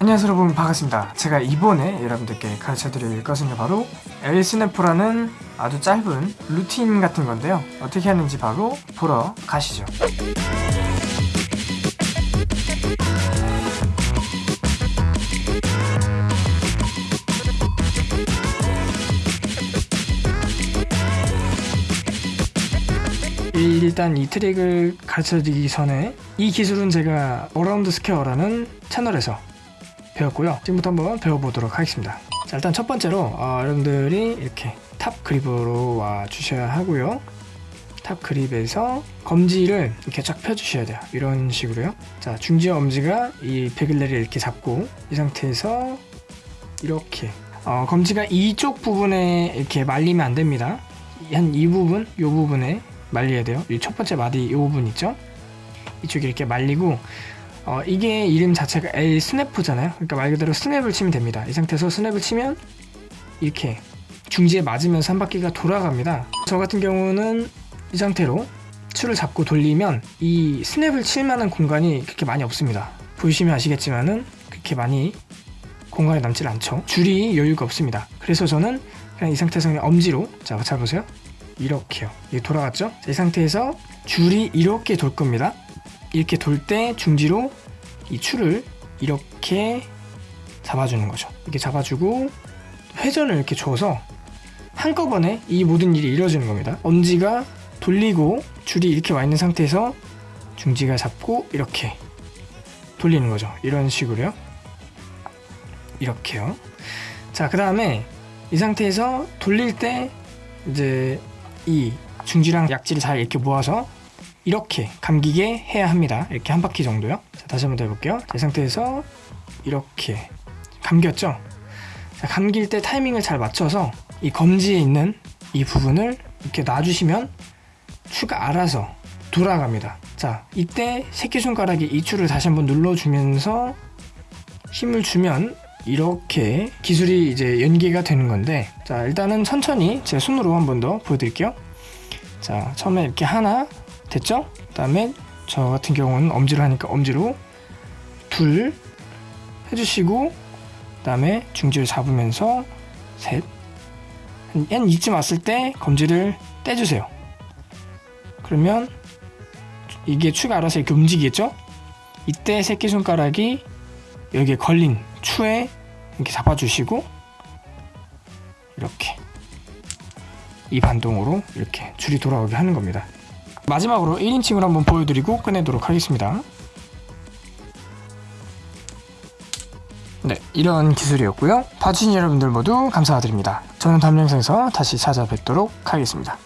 안녕하세요 여러분. 반갑습니다. 제가 이번에 여러분들께 가르쳐드릴 것은 바로 L snap이라는 아주 짧은 루틴 같은 건데요. 어떻게 하는지 바로 보러 가시죠. 일단 이 트릭을 가르쳐드리기 전에 이 기술은 제가 Around Square라는 채널에서 배웠고요. 지금부터 한번 배워보도록 하겠습니다. 자 일단 첫 번째로 어, 여러분들이 이렇게 top grip으로 와 주셔야 하고요. top grip에서 검지를 이렇게 쫙 펴주셔야 돼요. 이런 식으로요. 자 중지와 엄지가 이 begleri를 이렇게 잡고 이 상태에서 이렇게 어, 검지가 이쪽 부분에 이렇게 말리면 안 됩니다. 한 이 부분 이 부분에 말려야 돼요. 이 첫 번째 마디 이 부분 있죠? 이쪽에 이렇게 말리고 어, 이게 이름 자체가 L 스냅프잖아요. 그러니까 말 그대로 스냅을 치면 됩니다. 이 상태에서 스냅을 치면 이렇게 중지에 맞으면서 한 바퀴가 돌아갑니다. 저 같은 경우는 이 상태로 추를 잡고 돌리면 이 스냅을 칠 만한 공간이 그렇게 많이 없습니다. 보시면 아시겠지만은 그렇게 많이 공간이 남질 않죠. 줄이 여유가 없습니다. 그래서 저는 그냥 이 상태에서 그냥 엄지로 자, 잘 보세요. 이렇게요. 이게 돌아갔죠? 자, 이 상태에서 줄이 이렇게 돌 겁니다 이렇게 돌 때 중지로 이 추를 이렇게 잡아주는 거죠. 이렇게 잡아주고 회전을 이렇게 줘서 한꺼번에 이 모든 일이 이루어지는 겁니다. 엄지가 돌리고 줄이 이렇게 와 있는 상태에서 중지가 잡고 이렇게 돌리는 거죠. 이런 식으로요. 이렇게요. 자 그 다음에 이 상태에서 돌릴 때 이제 이 중지랑 약지를 잘 이렇게 모아서 이렇게 감기게 해야 합니다. 이렇게 한 바퀴 정도요. 자, 다시 한번 더 해볼게요. 자, 이 상태에서 이렇게 감겼죠? 자, 감길 때 타이밍을 잘 맞춰서 이 검지에 있는 이 부분을 이렇게 놔주시면 추가 알아서 돌아갑니다. 자 이때 새끼손가락이 이 추를 다시 한번 눌러주면서 힘을 주면 이렇게 기술이 이제 연계가 되는 건데 자 일단은 천천히 제 손으로 한 번 더 보여드릴게요. 자 처음에 이렇게 하나 됐죠? 그 다음에 저 같은 경우는 엄지로 하니까 엄지로 둘 해주시고 그 다음에 중지를 잡으면서 셋한 이쯤 왔을 때 검지를 떼주세요 그러면 이게 추가 알아서 이렇게 움직이겠죠? 이때 새끼손가락이 여기에 걸린 추에 이렇게 잡아주시고 이렇게 이 반동으로 이렇게 줄이 돌아오게 하는 겁니다 마지막으로 1인칭으로 한번 보여드리고 끝내도록 하겠습니다. 네 이런 기술이었고요. 봐주신 여러분들 모두 감사드립니다. 저는 다음 영상에서 다시 찾아뵙도록 하겠습니다